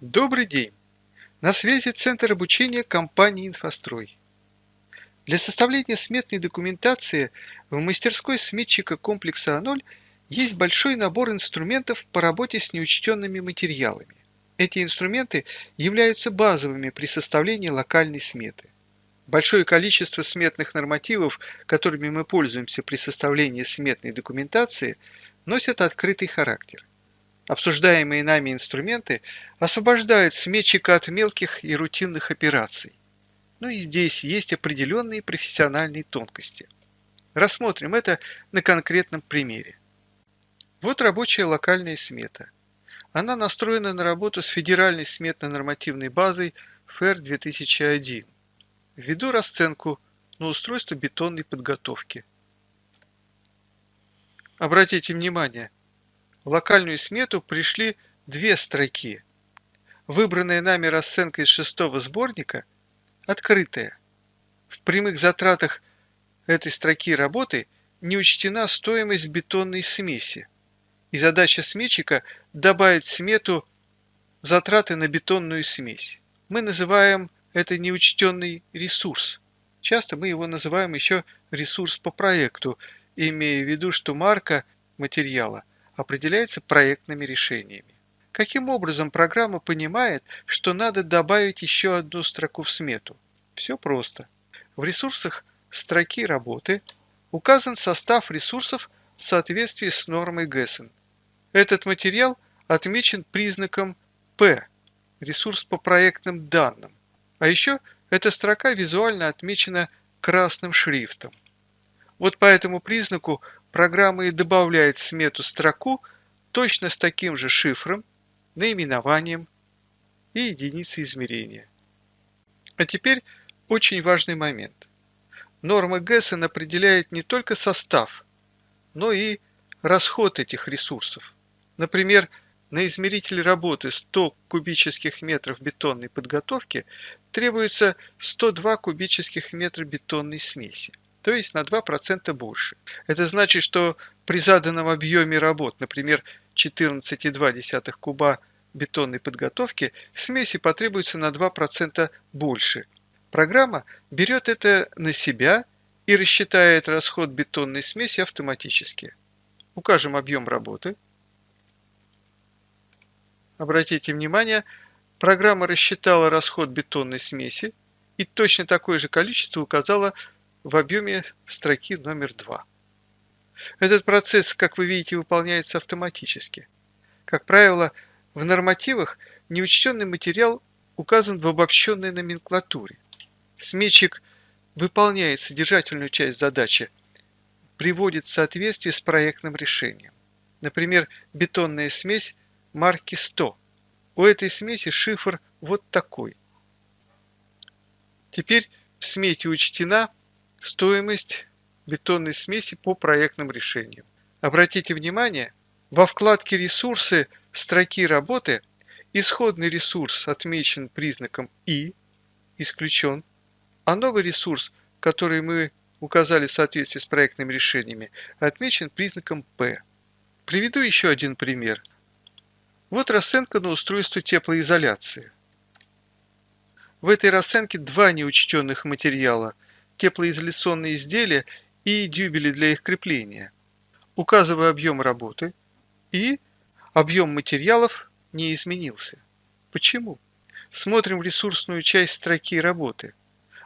Добрый день! На связи Центр обучения компании «Инфострой». Для составления сметной документации в мастерской сметчика комплекса А0 есть большой набор инструментов по работе с неучтенными материалами. Эти инструменты являются базовыми при составлении локальной сметы. Большое количество сметных нормативов, которыми мы пользуемся при составлении сметной документации, носят открытый характер. Обсуждаемые нами инструменты освобождают сметчика от мелких и рутинных операций. Но и здесь есть определенные профессиональные тонкости. Рассмотрим это на конкретном примере. Вот рабочая локальная смета. Она настроена на работу с федеральной сметно-нормативной базой ФР 2001. Введу расценку на устройство бетонной подготовки. Обратите внимание, в локальную смету пришли две строки. Выбранная нами расценка из шестого сборника открытая. В прямых затратах этой строки работы не учтена стоимость бетонной смеси. И задача сметчика добавить в смету затраты на бетонную смесь. Мы называем это неучтенный ресурс. Часто мы его называем еще ресурс по проекту, имея в виду, что марка материала определяется проектными решениями. Каким образом программа понимает, что надо добавить еще одну строку в смету? Все просто. В ресурсах строки работы указан состав ресурсов в соответствии с нормой ГЭСН. Этот материал отмечен признаком P – ресурс по проектным данным. А еще эта строка визуально отмечена красным шрифтом. Вот по этому признаку программа и добавляет в смету строку точно с таким же шифром, наименованием и единицей измерения. А теперь очень важный момент. Норма ГЭСН определяет не только состав, но и расход этих ресурсов. Например, на измеритель работы 100 кубических метров бетонной подготовки требуется 102 кубических метра бетонной смеси то есть на 2% больше. Это значит, что при заданном объеме работ, например, 14,2 куба бетонной подготовки, смеси потребуется на 2% больше. Программа берет это на себя и рассчитает расход бетонной смеси автоматически. Укажем объем работы. Обратите внимание, программа рассчитала расход бетонной смеси и точно такое же количество указала в объеме строки номер 2. Этот процесс, как вы видите, выполняется автоматически. Как правило, в нормативах неучтенный материал указан в обобщенной номенклатуре. Сметчик выполняет содержательную часть задачи, приводит в соответствие с проектным решением. Например, бетонная смесь марки 100. У этой смеси шифр вот такой. Теперь в смете учтена Стоимость бетонной смеси по проектным решениям. Обратите внимание, во вкладке «Ресурсы» строки работы исходный ресурс отмечен признаком «И», исключен, а новый ресурс, который мы указали в соответствии с проектными решениями, отмечен признаком «П». Приведу еще один пример. Вот расценка на устройство теплоизоляции. В этой расценке два неучтенных материала – теплоизоляционные изделия и дюбели для их крепления. Указываю объем работы и объем материалов не изменился. Почему? Смотрим ресурсную часть строки работы.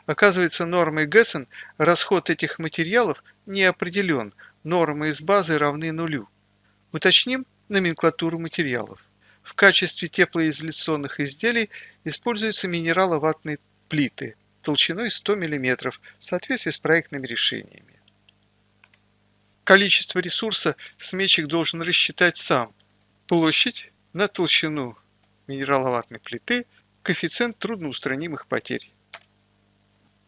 Оказывается, нормой ГЭСН расход этих материалов не определен, нормы из базы равны нулю. Уточним номенклатуру материалов. В качестве теплоизоляционных изделий используются минераловатные плиты – толщиной 100 мм в соответствии с проектными решениями. Количество ресурса сметчик должен рассчитать сам. Площадь на толщину минераловатной плиты, коэффициент трудноустранимых потерь.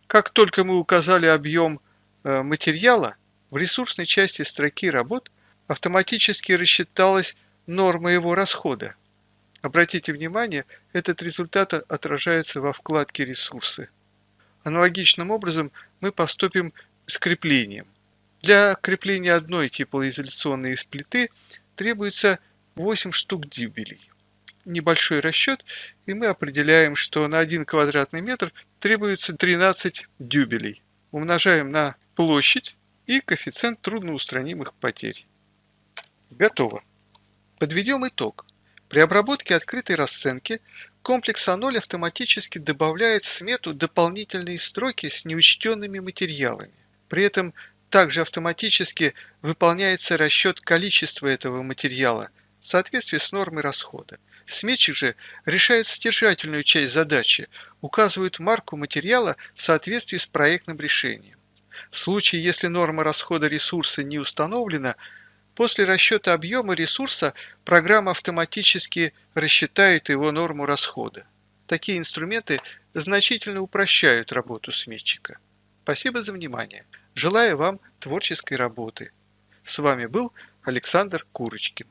Как только мы указали объем э, материала, в ресурсной части строки работ автоматически рассчиталась норма его расхода. Обратите внимание, этот результат отражается во вкладке «Ресурсы». Аналогичным образом мы поступим с креплением. Для крепления одной теплоизоляционной плиты требуется 8 штук дюбелей. небольшой расчет, и мы определяем, что на 1 квадратный метр требуется 13 дюбелей. Умножаем на площадь и коэффициент трудноустранимых потерь. Готово. Подведем итог. При обработке открытой расценки комплекс А0 автоматически добавляет в смету дополнительные строки с неучтенными материалами. При этом также автоматически выполняется расчет количества этого материала в соответствии с нормой расхода. Сметчик же решает содержательную часть задачи, указывает марку материала в соответствии с проектным решением. В случае, если норма расхода ресурса не установлена, после расчета объема ресурса программа автоматически рассчитает его норму расхода. Такие инструменты значительно упрощают работу сметчика. Спасибо за внимание. Желаю вам творческой работы. С вами был Александр Курочкин.